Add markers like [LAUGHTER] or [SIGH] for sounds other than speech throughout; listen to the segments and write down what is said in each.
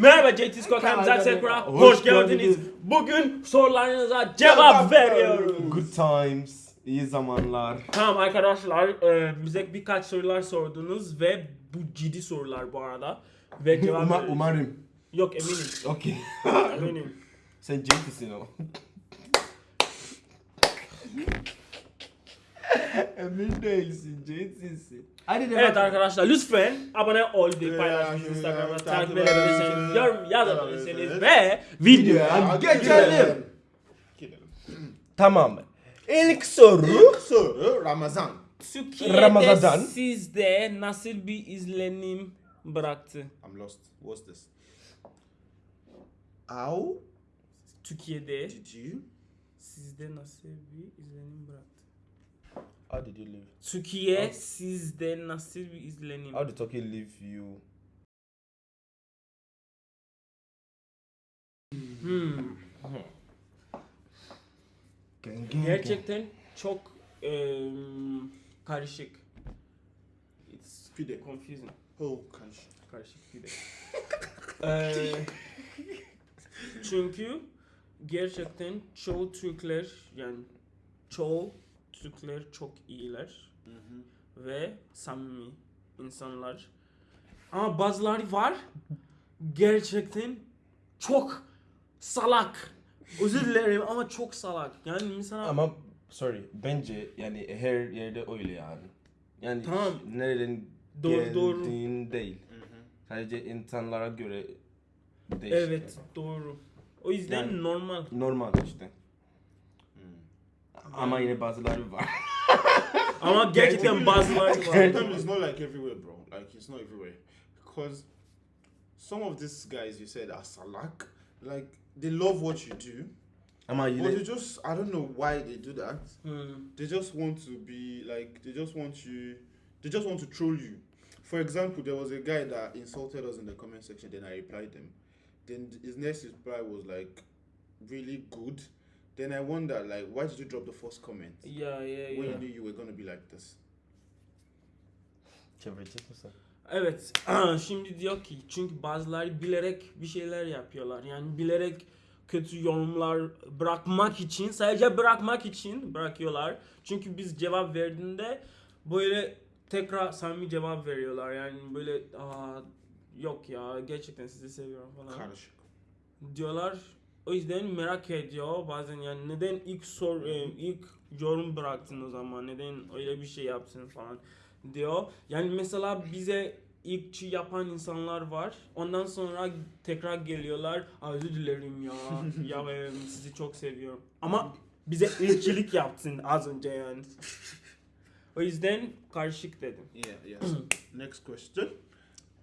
Merhaba JT Scott Hamza Sekra. Hoş geldiniz. Bugün sorularınıza cevap veriyorum. Good times, iyi zamanlar. Tamam arkadaşlar e, bize birkaç sorular sordunuz ve bu ciddi sorular bu arada. Ve [LAUGHS] cevap Uma, veriyoruz. umarım. Yok eminim. [LAUGHS] Okey. eminim. Sen ciddisin o. Emin değilsin, ciddisin. Hadi Evet arkadaşlar lütfen abone ol diye paylaşmış Yeah, Instagram'da takip edebilirsiniz, yorum yazabilirsiniz ve videoya geçelim. Gidelim. Tamam. İlk soru. İlk soru Ramazan. Türkiye'de Ramazan. sizde nasıl bir izlenim bıraktı? I'm lost. What's this? How Türkiye'de did you? sizde nasıl bir izlenim bıraktı? How did you live? Türkiye sizde nasıl bir izlenim? How did Turkey leave you? Hmm. Gerçekten çok em, karışık. It's Pide. confusing. Oh, karış. Karışık bir de. [LAUGHS] Eee, çünkü gerçekten çoğu Türkler yani çoğu Türkler çok iyiler ve samimi insanlar. Ama bazıları var gerçekten çok salak. Özür dilerim ama çok salak. Yani mesela Ama sorry, bence yani her yerde öyle yani. Yani Tamam. nereden Doğru, doğru. geldiğin değil. Sadece insanlara göre değişir. evet doğru. O yüzden Yani- normal. Normal işte. Ama yine bazıları var. [LAUGHS] Ama gerçekten [LAUGHS] bazıları var. Sometimes it's not like everywhere, bro. Like it's not everywhere because some of these guys you said are salak. Like they love what you do, Ama but they just I don't know why they do that. Hmm. They just want to be like they just want you. They just want to troll you. For example, there was a guy that insulted us in the comment section. Then I replied him. Then his next reply was like really good. Then I wonder like why did you drop the first comment Ya ya when ya. you knew you were gonna be like this? çevirecek misin? Evet. [CLEARS THROAT] Şimdi diyor ki çünkü bazıları bilerek bir şeyler yapıyorlar. Yani bilerek kötü yorumlar bırakmak için, sadece bırakmak için bırakıyorlar. Çünkü biz cevap verdiğinde böyle tekrar samimi cevap veriyorlar. Yani böyle Aa, yok ya gerçekten sizi seviyorum falan Karışık. diyorlar. O yüzden merak ediyor bazen yani neden ilk sor e, ilk yorum bıraktın o zaman neden öyle bir şey yaptın falan diyor. Yani mesela bize ilkçi yapan insanlar var. Ondan sonra tekrar geliyorlar. "Aa, Özür dilerim ya. ya e, sizi çok seviyorum. Ama bize ilkçilik yaptın az önce yani. O yüzden karışık dedim. Yeah, yes. [CLEARS THROAT] Next question.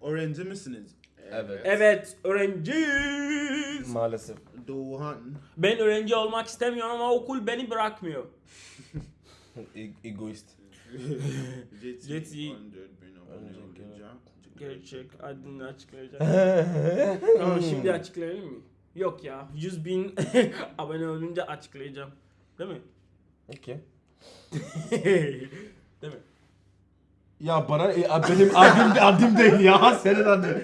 Öğrenci misiniz? Evet. Evet öğrenciyiz. Maalesef. Doğan. Ben öğrenci olmak istemiyorum ama okul beni bırakmıyor. [LAUGHS] E- egoist. JT. JT. 100 bin Önce abone Gerçek adını açıklayacağım. [LAUGHS] tamam şimdi açıklayalım mı? Yok ya 100 bin [LAUGHS] abone olunca açıklayacağım. Değil mi? Okay. Değil mi? Ya bana e, benim adım adım değil ya senin adın.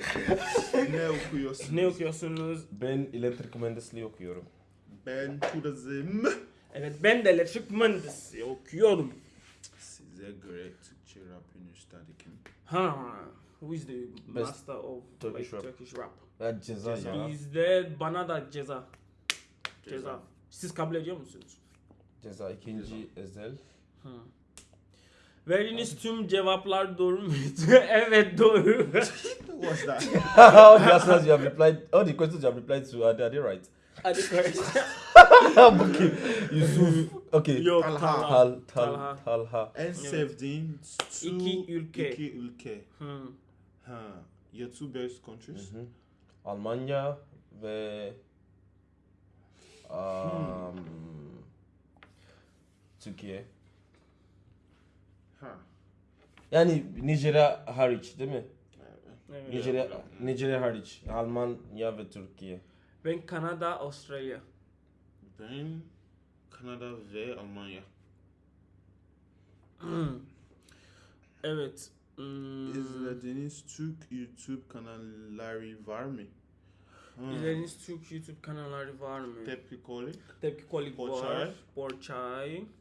Ne okuyorsun? Ne okuyorsunuz? Ben elektrik mühendisliği okuyorum. Ben turizm. Evet ben de elektrik mühendisi okuyorum. Size göre Türkçe rap üniversitede kim? Ha. Who is the master of Turkish like, rap. Turkish rap? Ya ceza ya. Bizde bana da ceza. Ceza. Siz kabul ediyor musunuz? Ceza ikinci ezel. Verdiğiniz tüm cevaplar doğru muydu? [LAUGHS] evet doğru. What's that? all the answers you have replied, all the questions you have replied to, are they, are they right? Hadi. [LAUGHS] Bakayım. Yusuf. Okay. Yok Talha. Talha. Tal, tal, Talha. En sevdiğin two İki ülke. iki ülke. Hmm. Ha. Your two best countries? Hı hı. Almanya ve um, Türkiye. Ha. Yani Nijerya hariç değil mi? Evet. Nijerya, Nijerya hariç. Almanya ve Türkiye. Ben Kanada, Avustralya. Ben Kanada ve Almanya. [CLEARS THROAT] Evet. Hmm. İzlediğiniz Türk YouTube kanalları var mı? Hmm. İzlediğiniz Türk YouTube kanalları var mı? Tepki Kolik, Tepki Kolik var.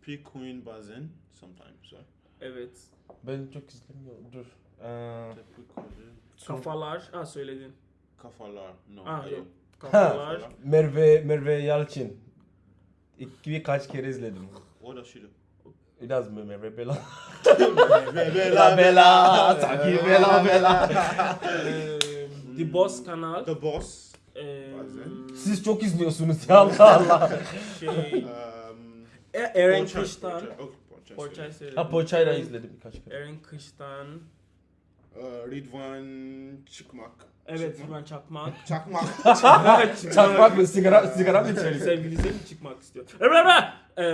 P Queen Bazen sometimes. Right? Evet. Ben çok izlemiyorum. Dur. Ee. Kafalar. Ha söyledin. Kafalar. No. Ah, ayo. yok. Kafalar. Merve Merve Yalçın. İlk birkaç kere izledim. Does she do? Biraz mı Merve Bela? Bela bela, sanki bela bela. The Boss kanal. The Boss. Bazen. Siz çok izliyorsunuz ya Allah Allah. şey. Um, Eren Porçay, Porçay. Porçay söyledim. Ha Poçay'la izledim birkaç kere. Eren Kıştan. Uh, Ridvan Çıkmak. Evet Çıkmak. Rıvan [LAUGHS] [LAUGHS] Çakmak. Çakmak. Çakmak mı? Sigara, sigara mı içelim? Sevgilisi mi çıkmak istiyor? Eee,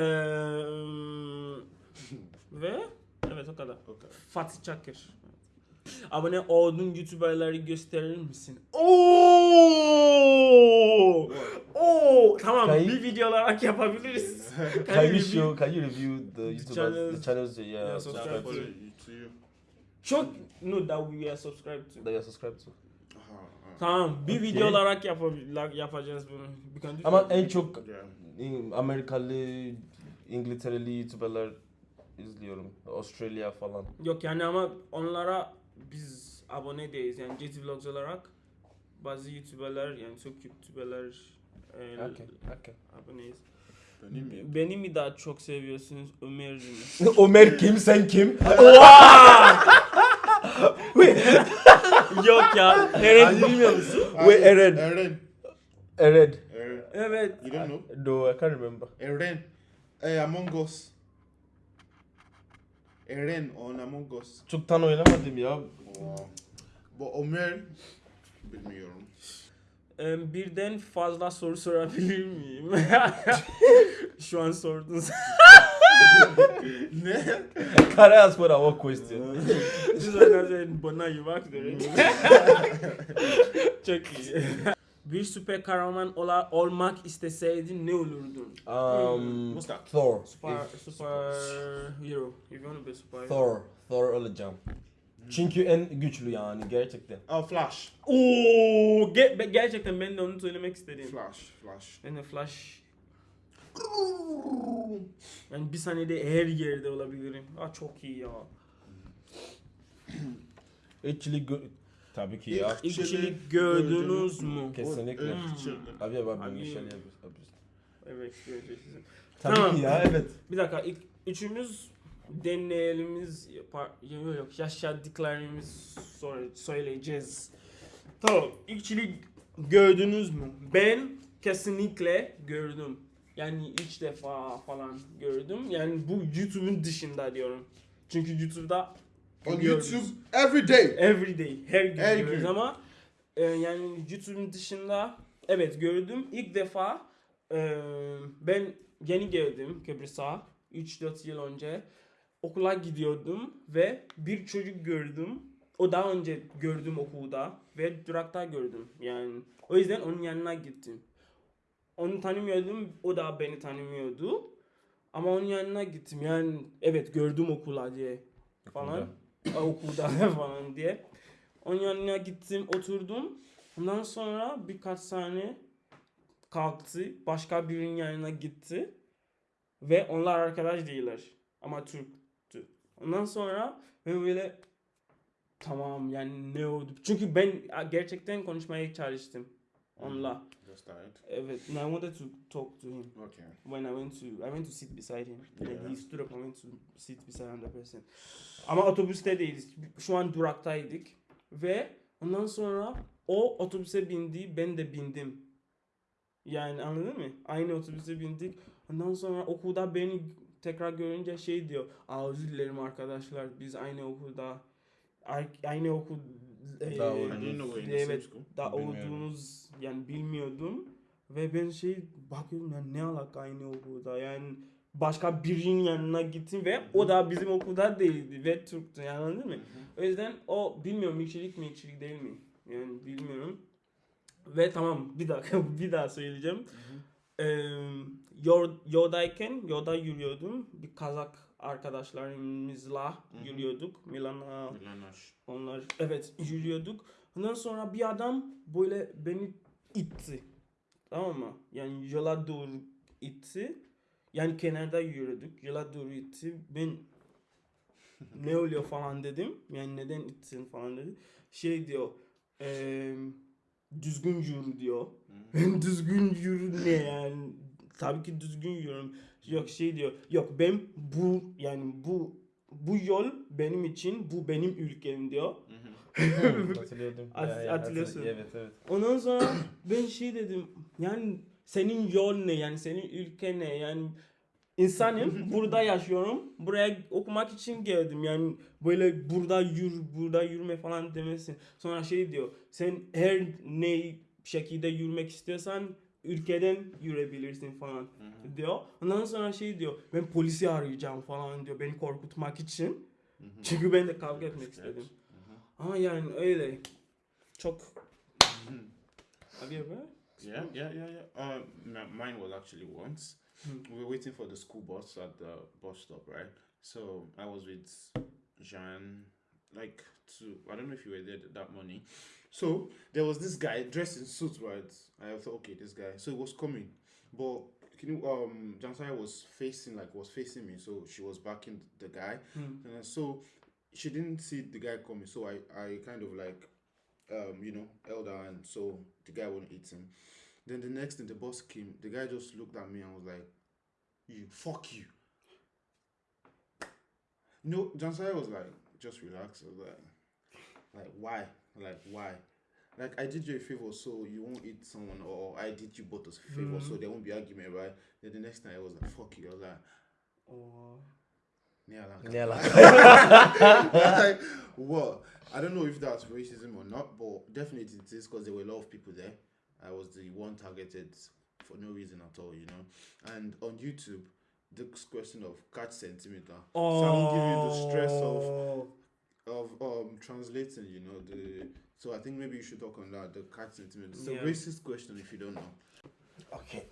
ve evet o kadar. okay. Fatih Çakır. Abone olduğun YouTuber'ları gösterir misin? Oo! Oo! Tamam Kayıp- bir video olarak yapabiliriz. [LAUGHS] Can you review- show, can you review the YouTubers, channels- the channels yeah, Yeah, subscribe to, to you. Çok no that we are subscribed to. that you are subscribed to. Tamam bir Okay. video olarak yapabil- yapacağız bunu. Can Ama en çok Yeah. Amerikalı, İngiltereli YouTuber'lar izliyorum. Australia falan. Yok yani ama onlara biz abone değiliz. Yani JT Vlogs olarak bazı YouTuber'lar yani çok YouTuber'lar e, Okay, okay. aboneyiz. Benim mi? Beni mi daha çok seviyorsunuz Ömer'i mi? [LAUGHS] Ömer kim sen kim? [LAUGHS] [LAUGHS] Yok ya. Eren bilmiyor musun? Wait, Eren. Eren. Eren. Eren. Evet. You don't know? No, I can't remember. Eren. Hey, Among Us. Eren on Among Us. Çoktan oynamadım ya. Wow. Bu Ömer bilmiyorum. Birden fazla soru sorabilir miyim? [LAUGHS] Şu an sordunuz. [LAUGHS] ne? Can I ask for a one question? [LAUGHS] Siz oynarken bana iyi bak derim. Çok iyi. Bir süper kahraman ola, olmak isteseydin ne olurdun? Um, What's that? Thor. Super, super hero. If you want to be super hero. Thor. Thor olacağım. Çünkü en güçlü yani gerçekten. Oh, Flash. Oo, ge- be- gerçekten ben de onu söylemek istedim. Flash. Flash. Ben de Flash. Yani bir saniyede her yerde olabilirim. Aa çok iyi ya. Actually good. Tabii ki ya. İlk- İlkçilik gördünüz mü? Kesinlikle. Hmm. Abi abi Abi- bir şey yapıyoruz. Evet, göreceksiniz. Tabii Tamam. ki ya evet. Bir dakika ilk üçümüz deneyelimiz yapar, yok yaşadıklarımız sonra söyleyeceğiz. Tamam ilkçilik gördünüz mü? Ben kesinlikle gördüm. Yani üç defa falan gördüm. Yani bu YouTube'un dışında diyorum. Çünkü YouTube'da On. YouTube every day. Every day, her gün Her görüyoruz gün. ama e, yani YouTube'un dışında evet gördüm. İlk defa e, ben yeni geldim Kıbrıs'a 3-4 yıl önce. Okula gidiyordum ve bir çocuk gördüm. O daha önce gördüm okulda ve durakta gördüm. Yani o yüzden onun yanına gittim. Onu tanımıyordum, o da beni tanımıyordu. Ama onun yanına gittim. Yani evet gördüm okula diye falan. Aa, okulda [LAUGHS] falan diye. Onun yanına gittim, oturdum. Ondan sonra birkaç saniye kalktı. Başka birinin yanına gitti. Ve onlar arkadaş değiller. Ama Türktü. Ondan sonra ben böyle tamam yani ne oldu? Çünkü ben gerçekten konuşmaya çalıştım onunla. Just died. Evet. And I wanted to talk to him Okay. when I went to I went to sit beside him. Yeah. And he stood up and went to sit beside another person. Ama otobüste değiliz. Şu an duraktaydık ve ondan sonra o otobüse bindi, ben de bindim. Yani anladın mı? Aynı otobüse bindik. Ondan sonra okulda beni tekrar görünce şey diyor. Aa özür dilerim arkadaşlar. Biz aynı okulda ay- aynı okul e, Daha same evet da olduğunuz yani bilmiyordum ve ben şey bakıyorum yani ne alaka aynı okulda yani başka birinin yanına gittim ve o da bizim okulda değildi ve Türktü yani anladın mı? O yüzden o bilmiyorum ilkçilik mi ilkçilik değil mi? Yani bilmiyorum. Ve tamam bir dakika [LAUGHS] bir daha söyleyeceğim. Ee, yol, yoldayken yolda yürüyordum. Bir Kazak arkadaşlarımızla yürüyorduk. Milan'a Milanash. onlar evet yürüyorduk. Ondan sonra bir adam böyle beni itti. Tamam mı? Yani yola doğru itti. Yani kenarda yürüdük. Yola doğru itti. Ben [LAUGHS] ne oluyor falan dedim. Yani neden ittin falan dedi. Şey diyor. eee, düzgün yürü diyor. Ben [LAUGHS] düzgün yürü ne yani? Tabii ki düzgün yürüyorum. Yok şey diyor. Yok ben bu yani bu bu yol benim için bu benim ülkem diyor. Hatırlıyordum. [LAUGHS] Hat- Ya, ya, hatırlıyorsun. hatırlı- Evet evet. Ondan sonra ben şey dedim. Yani senin yol ne? Yani senin ülke ne? Yani insanım. [LAUGHS] burada yaşıyorum. Buraya okumak için geldim. Yani böyle burada yür, burada yürüme falan demesin. Sonra şey diyor. Sen her ne şekilde yürümek istiyorsan ülkeden yürüyebilirsin falan diyor. Ondan sonra şey diyor. Ben polisi arayacağım falan diyor. Beni korkutmak için. Çünkü ben de kavga etmek istedim. Ama yani öyle. Çok Have you ever? Yeah, yeah, yeah, yeah. Uh, mine was actually once. Hmm. We were waiting for the school bus at the bus stop, right? So I was with Jean, like, to, I don't know if you were there th- that morning. So there was this guy dressed in suit, right? I thought, okay, this guy. So he was coming, but can you, um, Jansai was facing, like, was facing me, so she was backing the guy. Hmm. And so she didn't see the guy coming, so I, I kind of like, um, you know, held her and so the guy wouldn't eat him. Then the next thing, the boss came. The guy just looked at me and was like, "You fuck you." No, Jansai was like, "Just relax." I was like, "Like why? Like why?" Like I did you a favor, so you won't eat someone, or I did you both a favor, so Mhm. there won't be argument, right? Then the next time I was like, "Fuck you." I was like, Or "Yeah, [LAUGHS] like." Yeah, like- like, what? I don't know if that's racism or not, but definitely it is because there were a lot of people there. I was the one targeted for no reason at all, you know. And on YouTube, this question of catch centimeter. So I won't give you the stress of Oh. Of um translating, you know, the so I think maybe you should talk on that, the catch centimeter. It's a Yeah. racist question if you don't know. Okay.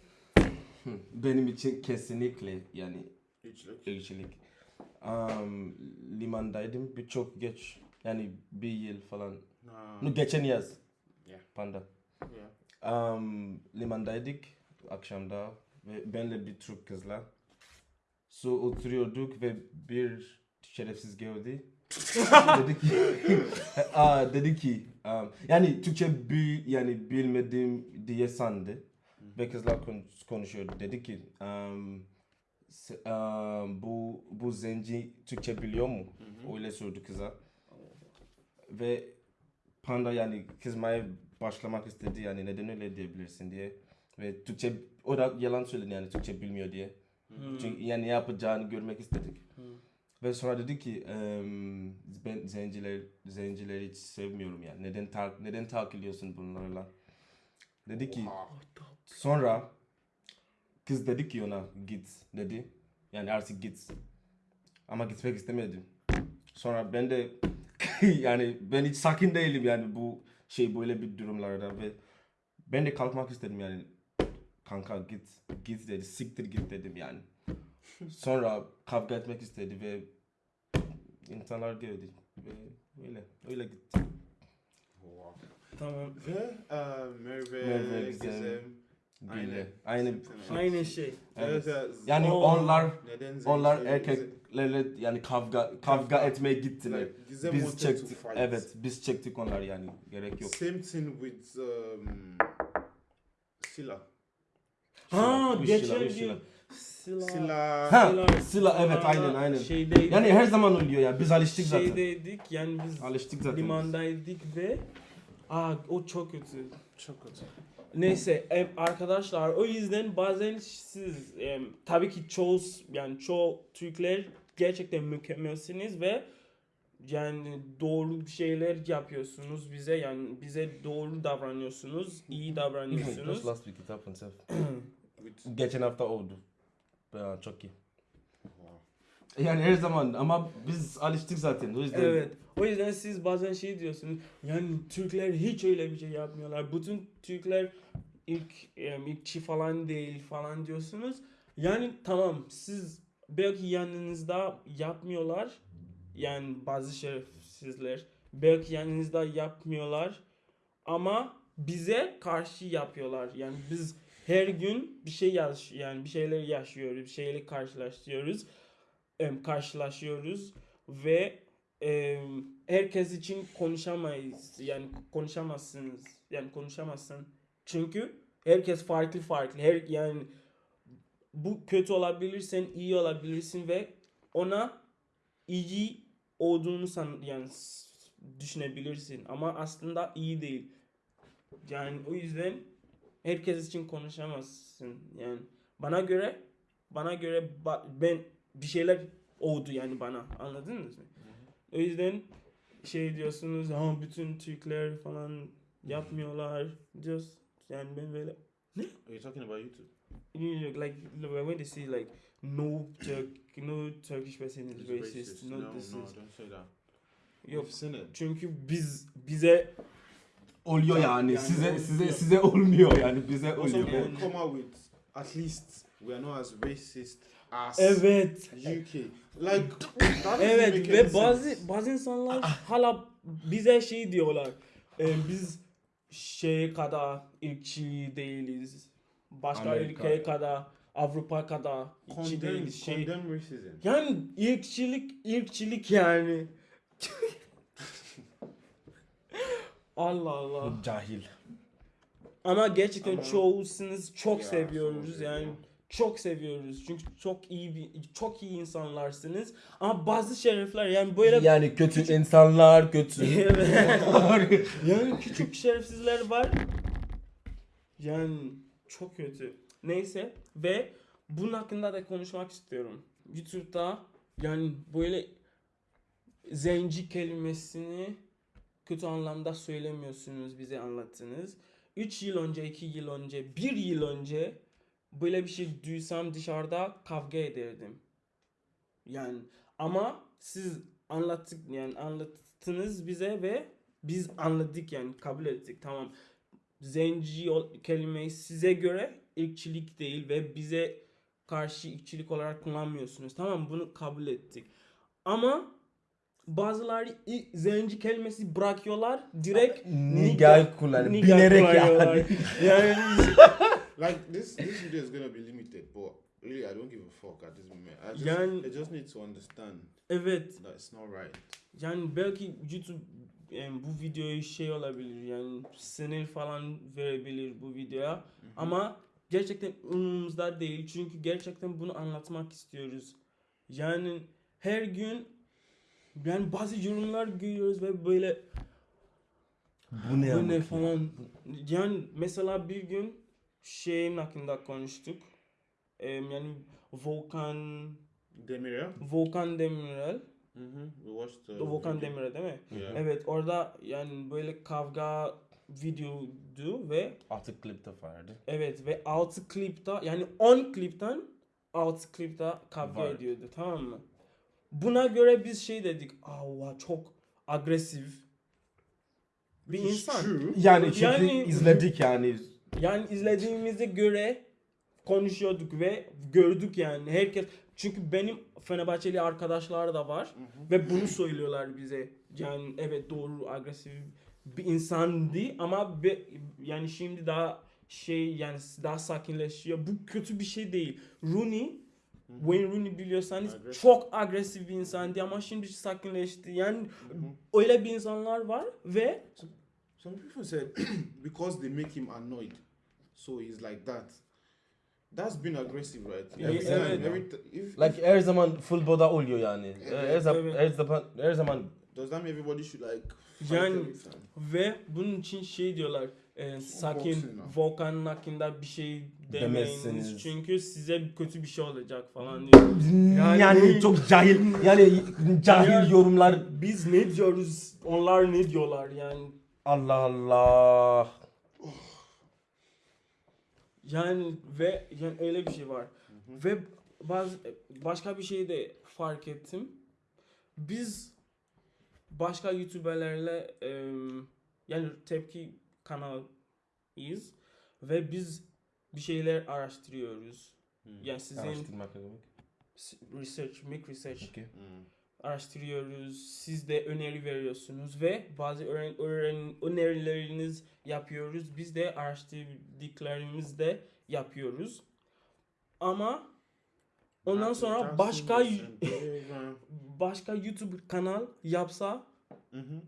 Hmm, Benim için kesinlikle yani look. ırkçılık. Um, limandaydım birçok geç yani bir yıl falan. Nah. No, geçen yaz. Yeah. Panda. Yeah. Um, limandaydık akşamda ve benle bir Türk kızla. So oturuyorduk ve bir şerefsiz geldi. Dedi ki [LAUGHS] Aa, dedi ki um, yani Türkçe bil, yani bilmedim diye sandı ve kızlar kon- konuşuyordu dedi ki um, um, bu bu zenci Türkçe biliyor mu? Öyle sordu kıza. Ve Panda yani kızmaya başlamak istedi yani neden öyle diyebilirsin diye. Ve Türkçe o da yalan söyledi yani Türkçe bilmiyor diye. Hmm. Çünkü yani yapacağını görmek istedik. Hmm. Ve sonra dedi ki "Em, ben zenciler zencileri hiç sevmiyorum yani. Neden tak neden takılıyorsun bunlarla? Dedi ki sonra kız dedi ki ona git dedi. Yani artık git. Ama gitmek istemedim. Sonra ben de [LAUGHS] yani ben hiç sakin değilim yani bu şey böyle bir durumlarda ve ben de kalkmak istedim yani kanka git git dedi siktir git dedim yani. [LAUGHS] Sonra kavga etmek istedi ve insanlar geldi ve öyle öyle gitti. Wow. Tamam. Ve uh, Merve, Merve, Gizem, Gizem, Bile. Aynı Aynı şey. Evet. Evet. yani Oo. onlar onlar zenci- erkeklerle yani kavga kavga etmeye gittiler. Like, Gizem Biz çektik. Evet, biz çektik onlar yani gerek yok. Same thing with um, Sila. Ha geçen gün. Sila. Sila. Ha, Sila- Sila evet aynen aynen. Şeyde, Yani her zaman oluyor ya biz alıştık zaten. şeydeydik yani biz Alıştık zaten. biz. limandaydık ve Aa o çok kötü. Çok kötü. Neyse em, arkadaşlar o yüzden bazen siz em, tabii ki çoğu yani çoğu Türkler gerçekten mükemmelsiniz ve yani doğru şeyler yapıyorsunuz bize yani bize doğru davranıyorsunuz, iyi [LAUGHS] davranıyorsunuz. Just last week it happened. Geçen hafta oldu. Ya, çok iyi. Yani her zaman ama biz alıştık zaten. O yüzden Evet. O yüzden siz bazen şey diyorsunuz. Yani Türkler hiç öyle bir şey yapmıyorlar. Bütün Türkler ilk ilkçi falan değil falan diyorsunuz. Yani tamam siz belki yanınızda yapmıyorlar. Yani bazı şerefsizler belki yanınızda yapmıyorlar. Ama bize karşı yapıyorlar. Yani biz her gün bir şey yaş yani bir şeyler yaşıyoruz, bir şeyleri karşılaşıyoruz. Em, karşılaşıyoruz ve em, herkes için konuşamayız. Yani konuşamazsınız. Yani konuşamazsın. Çünkü herkes farklı farklı. Her yani bu kötü olabilir, sen iyi olabilirsin ve ona iyi olduğunu san yani düşünebilirsin ama aslında iyi değil. Yani o yüzden herkes için konuşamazsın. Yani bana göre bana göre ben bir şeyler oldu yani bana. Anladınız mı? O yüzden şey diyorsunuz ha bütün Türkler falan yapmıyorlar. Just yani ben böyle Are you talking about YouTube? you know, like when they say like no Turk no Turkish person is It's racist, no, No, this no, is don't say that. yok çünkü biz bize Oluyor yani. Yani size oluyor. size size olmuyor yani bize Also, oluyor. people come out with at least we are not as racist as evet UK. Like [LAUGHS] evet ve bazı sense. bazı insanlar hala bize şey diyorlar e, biz şey kadar ırkçı değiliz başka Amerika. ülke kadar Avrupa kadar condemn, değiliz şey yani ırkçılık ırkçılık yani [LAUGHS] Allah Allah. Cahil. Ama gerçekten Ama- çoğusunuz çok Ya, seviyoruz yani. çok seviyoruz. Çünkü çok iyi bir çok iyi insanlarsınız. Ama bazı şerefler yani böyle Yani kötü insanlar, kötü. [LAUGHS] Evet. yani küçük şerefsizler var. Yani çok kötü. Neyse. Ve bunun hakkında da konuşmak istiyorum. YouTube'da yani böyle zenci kelimesini kötü anlamda söylemiyorsunuz bize anlattınız. 3 yıl önce 2 yıl önce 1 yıl önce böyle bir şey duysam dışarıda kavga ederdim. Yani ama siz anlattık yani anlattınız bize ve biz anladık yani kabul ettik. Tamam. Zenci kelimeyi size göre ırkçılık değil ve bize karşı ırkçılık olarak kullanmıyorsunuz. Tamam bunu kabul ettik. Ama bazıları i- zenci kelimesi bırakıyorlar direkt Nigal kullanıyor. Bilerek kullanıyorlar. yani. [LAUGHS] yani [LAUGHS] Like this, this video is gonna be limited, but really, I don't give a fuck at this moment. I just, Yani- I just need to understand evet that it's not right. Yani belki YouTube yani bu videoyu şey olabilir yani sinir falan verebilir bu videoya ama gerçekten umurumuzda değil çünkü gerçekten bunu anlatmak istiyoruz. Yani her gün yani bazı yorumlar görüyoruz ve böyle Bu ne bu ne falan yani mesela bir gün şeyin hakkında konuştuk. Yani Volkan Demiria. Volkan Demirel. We watched the. Volkan video. Demirel değil mi? Yeah. Evet orada yani böyle kavga videodu ve Artık klip de vardı. evet ve 6 klipte yani 10 klipten 6 klipte kavga Var. ediyordu tamam mı? Buna göre biz şey dedik. Aa çok agresif bir insan. True. Yani çünkü Yani- izledik yani. Yani izlediğimize göre konuşuyorduk ve gördük yani herkes çünkü benim Fenerbahçeli arkadaşlar da var ve bunu söylüyorlar bize. Yani evet doğru agresif bir insandı ama be, yani şimdi daha şey yani daha sakinleşiyor. Bu kötü bir şey değil. Rooney Wayne Rooney biliyorsanız Agresif. çok agresif bir insandı ama şimdi sakinleşti. Yani öyle bir insanlar var ve Some people said [CLEARS THROAT] because they make him annoyed, so he's like that. That's been aggressive, right? Yeah, Every yeah, time, yeah. every t- if, Like her zaman futbolda oluyor yani. Her zaman Evet. her zaman her zaman does that mean everybody should like Yani-? Ve bunun için şey diyorlar. E, sakin. Volkan'ın hakkında bir şey demeyiniz. Demezsiniz. Çünkü size kötü bir şey olacak falan diyor. yani, Yani- çok cahil yani cahil Yani- yorumlar. Biz ne diyoruz? Onlar ne diyorlar yani? Allah Allah. Yani ve yani öyle bir şey var. Ve bazı başka bir şey de fark ettim. Biz başka YouTuber'lerle em, yani tepki kanalıyız ve biz bir şeyler araştırıyoruz. Yani sizin Araştırmak ne demek? research, make research Okay. Mm. araştırıyoruz. Siz de öneri veriyorsunuz ve bazı öğren, öğren, önerileriniz yapıyoruz. Biz de araştırdıklarımızı de yapıyoruz. Ama ondan sonra başka [LAUGHS] başka YouTube kanal yapsa Mhm.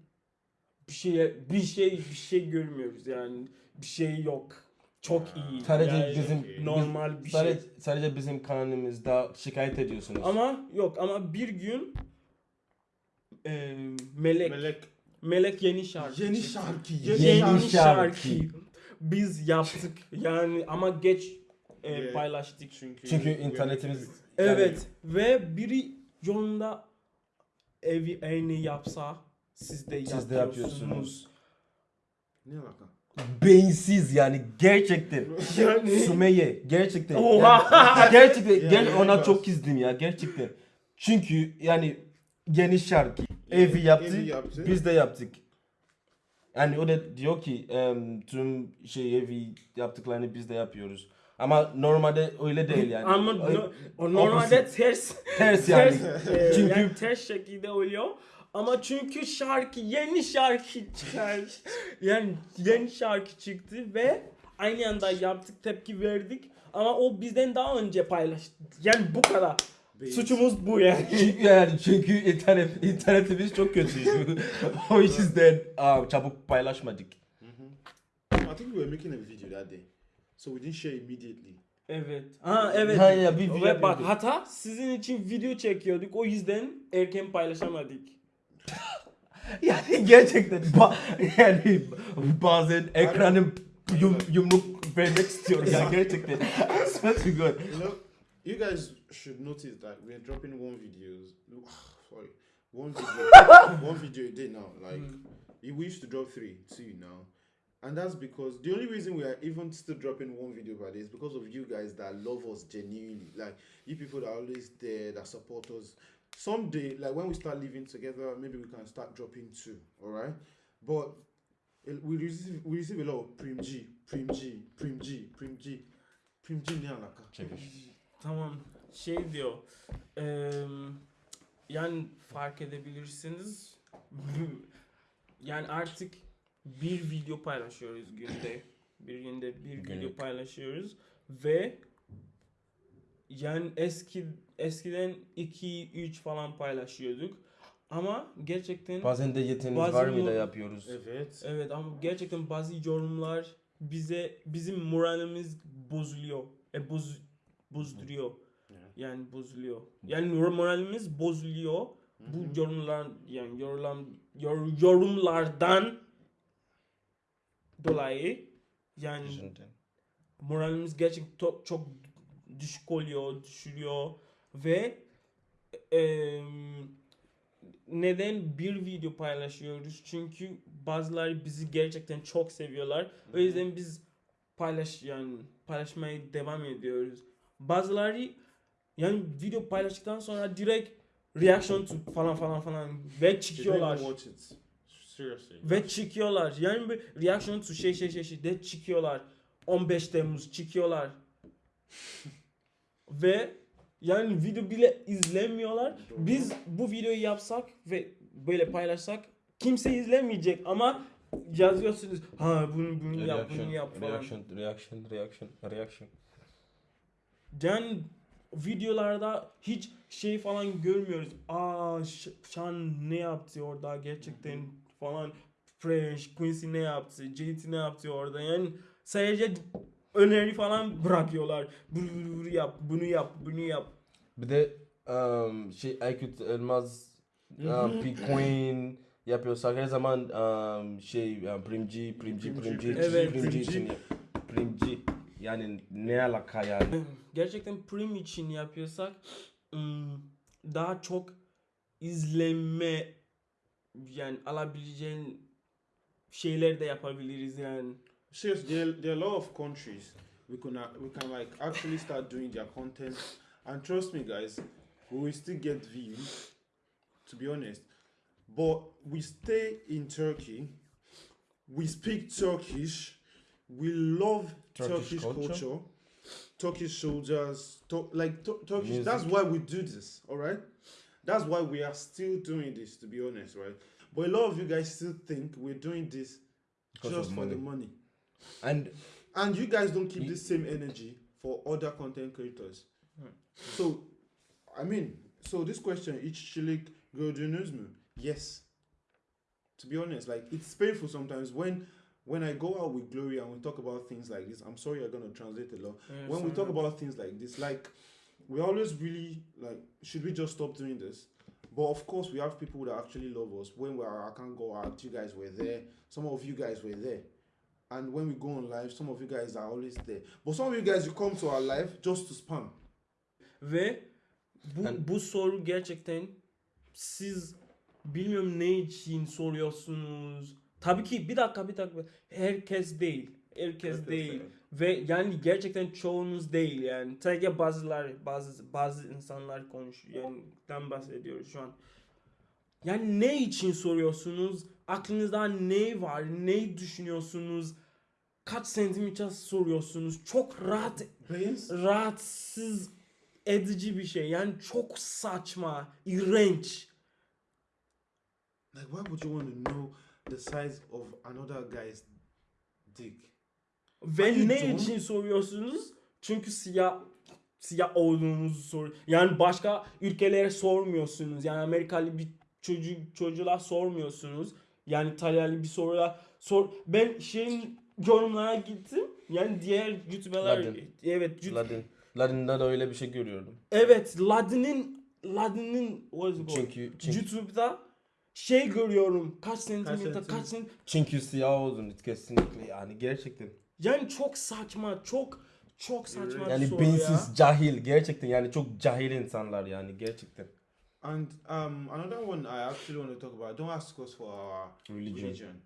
Bir şey bir şey bir şey görmüyoruz yani bir şey yok. Çok iyi. Sadece Yani bizim normal bir şey. sadece, sadece bizim kanalımızda şikayet ediyorsunuz. Ama yok ama bir gün e, Melek Melek. Melek yeni şarkı. Yeni şarkı. Yeni, Yeni şarkı. şarkı. Biz yaptık yani ama geç e, Yeah. paylaştık. Çünkü, Çünkü internetimiz Evet ve biri yolunda evi aynı yapsa siz de Siz de yapıyorsunuz. Ne alaka? beyinsiz yani gerçekten. [LAUGHS] Yani Sümeyye gerçekten. Oha! Yani, [LAUGHS] gerçekten Yani gel ona evet. çok kızdım ya gerçekten. Çünkü yani yeni şarkı evi yaptı, Evi yaptı. biz de yaptık. Yani o da diyor ki em, tüm şey evi yaptıklarını biz de yapıyoruz. Ama normalde öyle değil yani. ama no- o normalde ters ters yani. e, Çünkü- yani ters şekilde oluyor. Ama çünkü şarkı yeni şarkı çıkar. yani yeni şarkı çıktı ve aynı anda yaptık tepki verdik. Ama o bizden daha önce paylaştı. Yani bu kadar. Beyin. Suçumuz bu yani. Çünkü yani çünkü internet internetimiz çok kötüydü. o yüzden aa, çabuk paylaşmadık. I think we were making a video that day. So we didn't share immediately. Evet. Ha evet. Ha, ya, bir video Ve bak hata sizin için video çekiyorduk. O yüzden erken paylaşamadık. Yani gerçekten ba- yani bazen ekranım yum, yumruk vermek istiyorum ya gerçekten. To God. You know, you guys should notice that we're dropping one videos. Ah, sorry, one video, [LAUGHS] one video a day now. Like mm. we used to drop three, two now, and that's because the only reason we are even still dropping one video per day is because of you guys that love us genuinely. Like you people that are always there, that support us. Someday, like when we start living together, maybe we can start dropping two. All right, but we receive we receive a lot of prim G, prim G, prim G, prim G, prim G ne alaka? Tamam. Şey diyor. eee, yani fark edebilirsiniz. yani artık bir video paylaşıyoruz günde. Bir günde bir video Günlük. paylaşıyoruz ve yani eski eskiden 2 3 falan paylaşıyorduk. Ama gerçekten Bazen de yeteneğiniz Bazı var mı da yapıyoruz. Evet. Evet ama gerçekten bazı yorumlar bize bizim moralimiz bozuluyor. E boz bozduruyor. Yani bozuluyor. Yani moralimiz bozuluyor. Bu yorumlar yani yorulan yor- yorumlardan dolayı yani moralimiz gerçekten çok, çok düşük oluyor, düşürüyor ve em, neden bir video paylaşıyoruz? Çünkü bazıları bizi gerçekten çok seviyorlar. O yüzden biz paylaş yani paylaşmaya devam ediyoruz. Bazıları yani video paylaştıktan sonra direkt reaction to falan falan falan ve çıkıyorlar. watch it. Seriously. Ve çıkıyorlar. Yani bir reaction to şey şey şey şey de çıkıyorlar. 15 Temmuz çıkıyorlar. [LAUGHS] ve yani video bile izlemiyorlar. Biz bu videoyu yapsak ve böyle paylaşsak kimse izlemeyecek ama yazıyorsunuz ha bunu bunu yap bunu yap falan. reaction, reaction, reaction, reaction. Yani videolarda hiç şey falan görmüyoruz. Aa Sean ne yaptı orada gerçekten falan. Fresh, Quincy ne yaptı, JT ne yaptı orada. Yani sadece öneri falan bırakıyorlar. Bunu, yap, bunu yap, bunu yap. Bir de um, şey Aykut Elmaz, um, P Queen yapıyorsak her zaman um, şey um, Primci, Primci, Primci, Primci, Evet. Primci Primci. için Primci. Yani ne alaka yani? Gerçekten prim için yapıyorsak daha çok izlenme yani alabileceğin şeyler de yapabiliriz yani. Seriously, there, there are a lot of countries we can uh, we can like actually start doing their content, and trust me, guys, we will still get views. To be honest, but we stay in Turkey. We speak Turkish. We love Turkish Turkish, culture. culture. Turkish soldiers, to, like tu- Turkish. Music. That's why we do this. All right. That's why we are still doing this, to be honest, right? But a lot of you guys still think we're doing this Because just for the money. Money. And And you guys don't keep You- this same energy for other content creators. Hmm. So, I mean, so this question, each iççilik gördünüz mü? Yes. To be honest, like it's painful sometimes when when I go out with Gloria and we talk about things like this. I'm sorry, I'm gonna translate a lot. Yeah, when we talk about things like this, like we always really like, should we just stop doing this? But of course, we have people that actually love us. When we are, I can't go out, you guys were there. Some of you guys were there. And when we go on live, some of you guys are always there. But some of you guys, you come to our live just to spam. Ve bu, Yani- bu soru gerçekten siz bilmiyorum ne için soruyorsunuz. Tabii ki bir dakika bir dakika. Herkes değil. Herkes Herkes değil. değil. Ve yani gerçekten çoğunuz değil yani. Sadece bazılar bazı bazı insanlar konuşuyor. Yani den bahsediyoruz şu an. Yani ne için soruyorsunuz? Aklınızda ne var? Ne düşünüyorsunuz? Kaç santimetre soruyorsunuz? Çok rahat Beans? rahatsız edici bir şey. Yani çok saçma, iğrenç. Like, why would you want to know the size of another guy's dick? Ve ne John. için soruyorsunuz? Çünkü siyah siyah olduğunuzu sor. Yani başka ülkelere sormuyorsunuz. Yani Amerikalı bir çocuk çocuğa sormuyorsunuz. Yani İtalyalı bir soruya sor. Ben şeyin yorumlara gittim. Yani diğer YouTuber'lar Ladin. evet YouTube- Ladin. Ladin'de de öyle bir şey görüyordum. evet Ladin'in Ladin'in what is it? Çünkü çünkü, YouTube'da şey görüyorum. Kaç santimetre, santimetre? kaç santimetre. çünkü siyah oldun kesinlikle yani gerçekten. Yani çok saçma, çok çok saçma bir Yani soru beyinsiz, ya. cahil gerçekten yani çok cahil insanlar yani gerçekten. And um, another one I actually want to talk about. Don't ask us for our Religion. religion.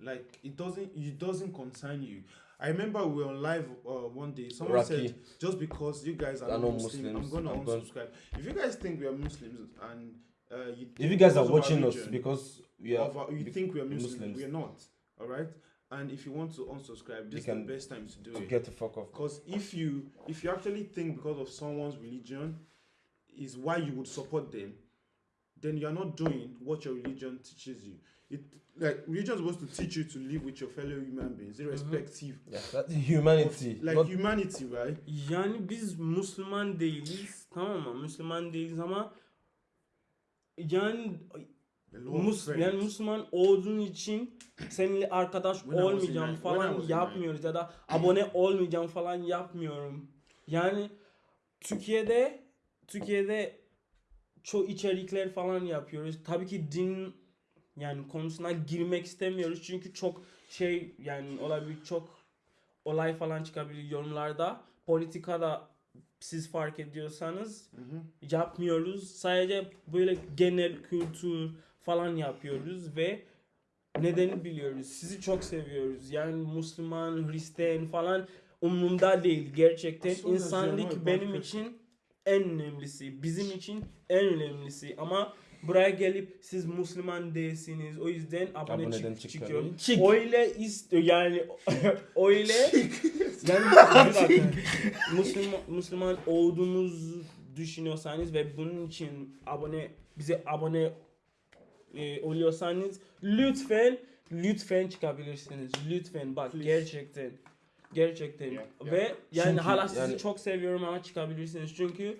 Like it doesn't it doesn't concern you. I remember we were on live uh, one day. Someone said just because you guys are not Muslim, I'm Muslims, gonna I'm gonna- unsubscribe. If you guys think we are Muslims and uh, you If you guys are watching us because we are our- you think we are Muslims, Muslims. we are not. All right. And if you want to unsubscribe, this is the best time to do to it. get the fuck off. Because if you if you actually think because of someone's religion is why you would support them, then you are not doing what your religion teaches you. It like religion is supposed to teach you to live with your fellow human beings, irrespective Yeah, that's humanity. of like not humanity, right? Yani biz Müslüman değiliz tamam mı? Müslüman değiliz ama yani Mus yani Müslüman olduğun için seninle arkadaş olmayacağım falan yapmıyoruz ya da abone olmayacağım falan yapmıyorum. Yani Türkiye'de Türkiye'de çok içerikler falan yapıyoruz. Tabii ki din yani konusuna girmek istemiyoruz çünkü çok şey yani olabilir çok olay falan çıkabilir yorumlarda. Politikada siz fark ediyorsanız Mhm. yapmıyoruz. Sadece böyle genel kültür falan yapıyoruz ve nedeni biliyoruz. Sizi çok seviyoruz. Yani Müslüman, Hristiyan falan umurumda değil gerçekten. As long as you're not a İnsanlık benim için en önemlisi. Bizim için en önemlisi. Ama buraya gelip siz Müslüman değilsiniz. O yüzden abone Aboneden çık, çıkıyor. Çık. Öyle istiyor yani [LAUGHS] öyle yani. Müslüman, Müslüman olduğunuzu düşünüyorsanız ve bunun için abone bize abone e, oluyorsanız lütfen lütfen çıkabilirsiniz. Lütfen bak Please. gerçekten gerçekten Yeah, yeah. ve yani Çünkü hala sizi yani- çok seviyorum ama çıkabilirsiniz çünkü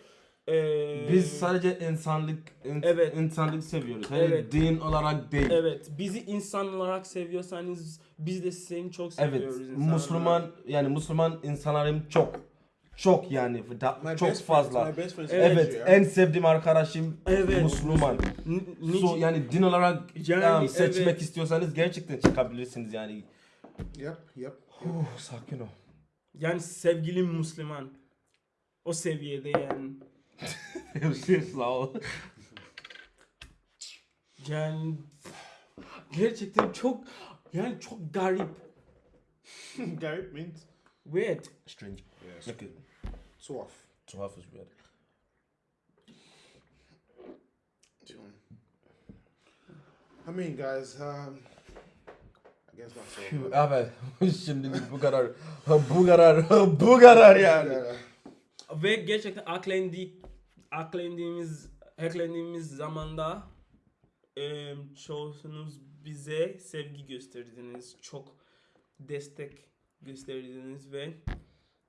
e, biz sadece insanlık in- Evet. insanlık seviyoruz. Yani Evet. din olarak değil. evet bizi insan olarak seviyorsanız biz de seni çok Evet, seviyoruz. insan Müslüman yani Müslüman insanlarım çok. Çok yani da- My çok best fazla. Friends, my best friends Evet, Evet, Nigeria. en sevdiğim arkadaşım Evet. Müslüman. N- So, yani din olarak Yani um, seçmek evet. istiyorsanız gerçekten çıkabilirsiniz yani. Yep, yep. Oh, sakin ol. Yani sevgilim Müslüman. O seviyede yani. Sağ [LAUGHS] ol. Yani gerçekten çok yani çok garip. [LAUGHS] Garip means Weird. Strange. yes. Okay. Tuhaf. Tuhaf is weird. I mean, guys, um, Evet. Şimdilik bu kadar. Bu kadar. [LAUGHS] Bu kadar yani. Ve gerçekten aklendi aklendiğimiz eklendiğimiz zamanda e, çoğunuz bize sevgi gösterdiniz. Çok destek gösterdiniz ve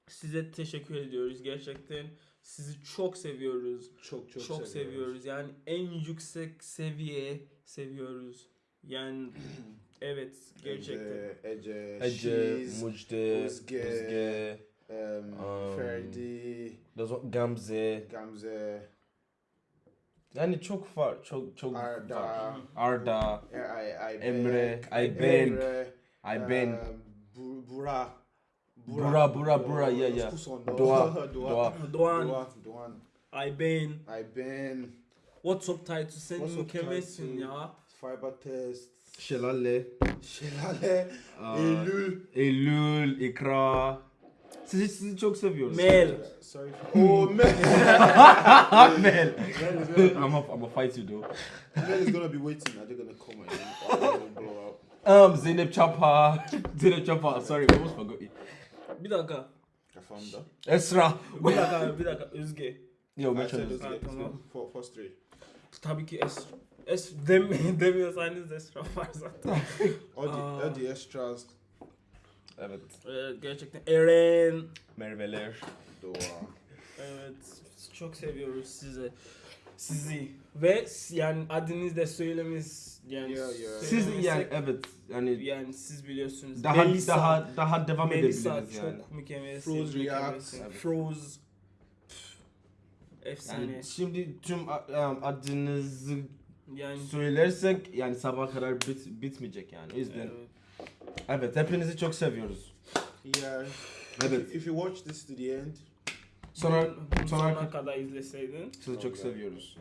size teşekkür ediyoruz. Gerçekten sizi çok seviyoruz. Çok çok, Çok, seviyoruz. Yani en yüksek seviye seviyoruz. Yani [CLEARS THROAT] evet gerçekten. Ece, Ece, Ece, Shiz, Mucde, Özge, Özge, um, Um, Ferdi, Gamze. Gamze, Yani çok var, çok çok Arda, var. Arda, I, I, Emre, Ayberk, Emre, Ayben, um, Bu- Bura, Bura, Bura, Bura, yeah, yeah. Doğa, Doğa, Doğa, Doğa. Doğan, Doğa, Doğan, Ayben, Ayben, WhatsApp Title sen mükemmelsin Title. ya. Fiber Test, Şelale, Şelale, aa, Eylül, Eylül, İkra. Sizi sizi çok seviyoruz. Mel. sorry, [LAUGHS] oh [LAUGHS] Mel, Mel. I'm a, I'm a fight you though. Mel is gonna be waiting. Are they gonna come and blow up? Um, Zeynep Chapa. [LAUGHS] Zeynep Chapa. Sorry, I almost forgot you. Bir dakika. Kafamda. Esra. Bir dakika, bir dakika. Özge. Yo. Tamam. For, for straight. Tabii ki Es Es dem [LAUGHS] demiyorsanız Esra var zaten. All the extras. Evet. Ee, gerçekten Eren. Merveler. Doğa. Evet, çok seviyoruz sizi. Sizi ve yani adınızı da söylememiz yani Yeah, yeah. Siz yani evet yani yani siz biliyorsunuz. daha Melisa, daha daha devam Melisa edebiliriz çok yani. mükemmelsin. Froze mükemmelsin. React. Froze. Efsane. Yani şimdi tüm um, adınızı Yani, söylersek yani sabah kadar bit, bitmeyecek yani. O yüzden evet. evet hepinizi çok seviyoruz. Yeah. Evet. If you watch this to the end, Sonra sonra sonuna kadar izleseydin. sizi çok Okay. seviyoruz.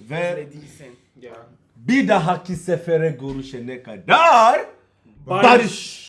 Ve İzlediysen. yeah. bir dahaki sefere görüşene kadar Barış. barış.